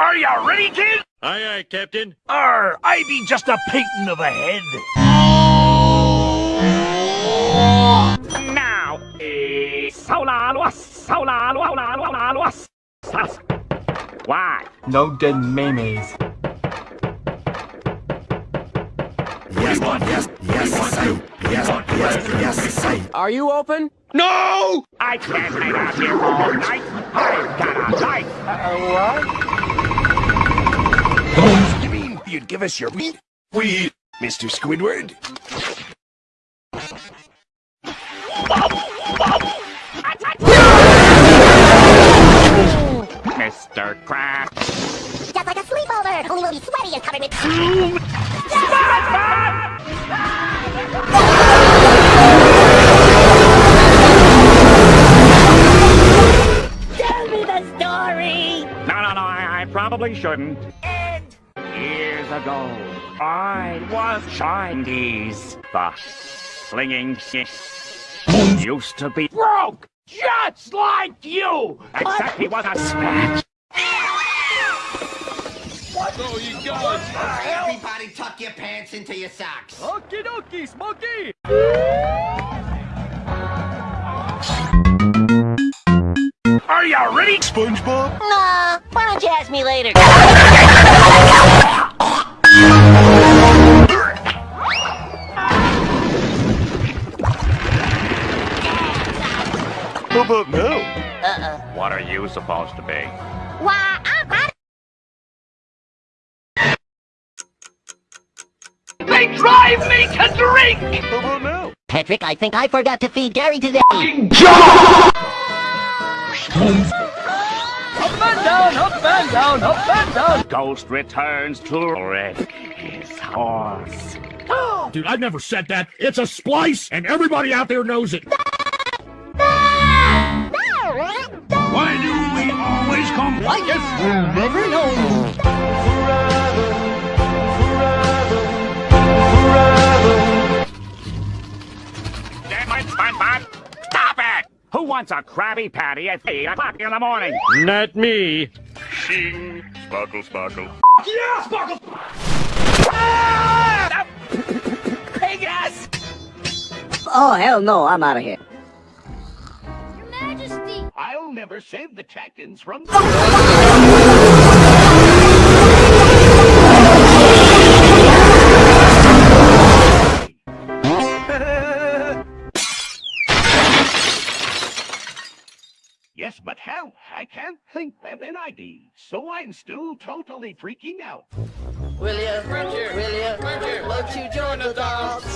Are ya ready, kid? Aye, aye, Captain. Arr, I be just a painting of a head. Now, eh, sola luas, sola lua lua lua luas. Sas. Why? No dead memes. Are you open? No! I can't hang out here all night. I've got a life. Uh, you mean you'd give us your weed? Weed, Mr. Squidward? Mr. Crab. Just like a sleepover, only we'll be sweaty and covered with... Tell No, no, no, I, I probably shouldn't. And years ago, I was Chinese. The slinging shit used to be broke, just like you. Except he was a snatch. Oh he got! Everybody tuck your pants into your socks. Okie dokie, Smokey! Are ready? SpongeBob? Nah, why don't you ask me later? How about now? Uh-uh. What are you supposed to be? Why, I'm out They drive me to drink! How about now? Patrick, I think I forgot to feed Gary today. Up and down, up and down, up and down! Ghost returns to wreck his horse. Dude, I've never said that. It's a splice, and everybody out there knows it. Why do we always come like this? Never know. Damn it, SpongeBob! Stop it! Who wants a Krabby Patty at 8 o'clock in the morning? Not me. Shing. Sparkle, sparkle. Yeah, Sparkle! Ah! Pig ass! Oh, hell no, I'm out of here. Your Majesty! I'll never save the Chackins from... Yes. I can't think of an ID, so I'm still totally freaking out. Will you, will you, won't you join the dance?